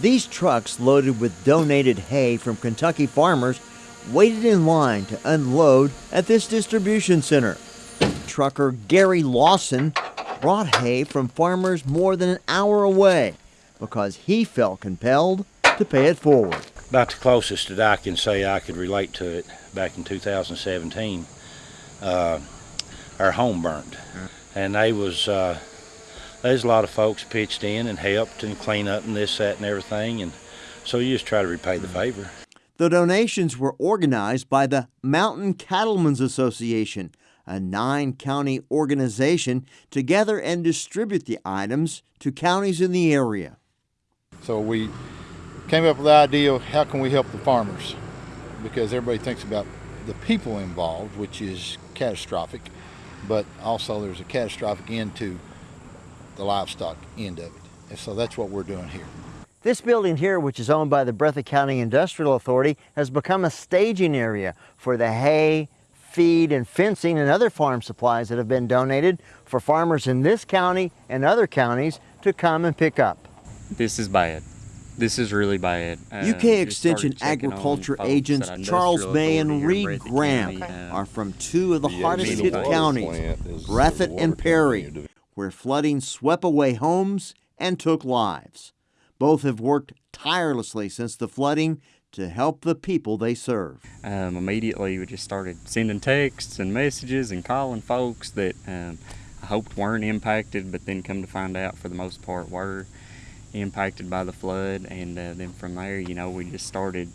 These trucks, loaded with donated hay from Kentucky farmers, waited in line to unload at this distribution center. Trucker Gary Lawson brought hay from farmers more than an hour away because he felt compelled to pay it forward. About the closest that I can say I could relate to it back in 2017. Uh, our home burned, and they was uh, there's a lot of folks pitched in and helped and clean up and this, that, and everything, and so you just try to repay the mm. favor. The donations were organized by the Mountain Cattlemen's Association, a nine county organization to gather and distribute the items to counties in the area. So we came up with the idea of how can we help the farmers because everybody thinks about the people involved, which is catastrophic, but also there's a catastrophic end to the livestock end of it. And so that's what we're doing here. This building here, which is owned by the Breathitt County Industrial Authority, has become a staging area for the hay, feed, and fencing and other farm supplies that have been donated for farmers in this county and other counties to come and pick up. This is bad. This is really bad. Uh, UK Extension Agriculture agents Charles May and Reed Graham County, uh, are from two of the, the hardest hit counties, Breathitt and Perry, where flooding swept away homes and took lives. Both have worked tirelessly since the flooding to help the people they serve. Um, immediately, we just started sending texts and messages and calling folks that um, I hoped weren't impacted, but then come to find out for the most part were impacted by the flood. And uh, then from there, you know, we just started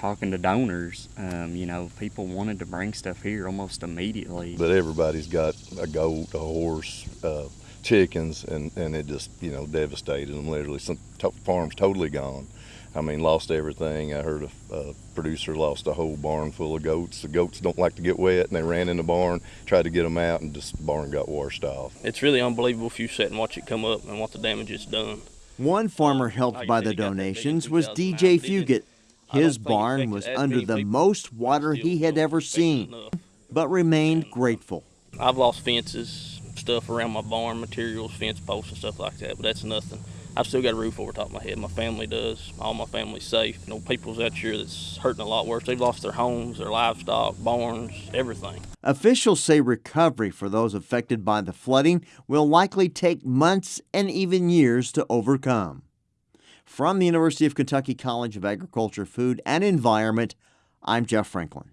talking to donors. Um, you know, people wanted to bring stuff here almost immediately. But everybody's got a goat, a horse, uh, chickens, and, and it just, you know, devastated them literally. Some farms totally gone. I mean, lost everything. I heard a, a, producer lost a whole barn full of goats. The goats don't like to get wet, and they ran in the barn, tried to get them out, and just the barn got washed off. It's really unbelievable if you sit and watch it come up and what the damage it's done. One farmer helped by the donations was DJ Fugit. His barn was under the most water he had ever seen, but remained grateful. I've lost fences, stuff around my barn, materials, fence posts and stuff like that, but that's nothing. I've still got a roof over top of my head. My family does. All my family's safe. You know, people's out here that's hurting a lot worse. They've lost their homes, their livestock, barns, everything. Officials say recovery for those affected by the flooding will likely take months and even years to overcome. From the University of Kentucky College of Agriculture, Food, and Environment, I'm Jeff Franklin.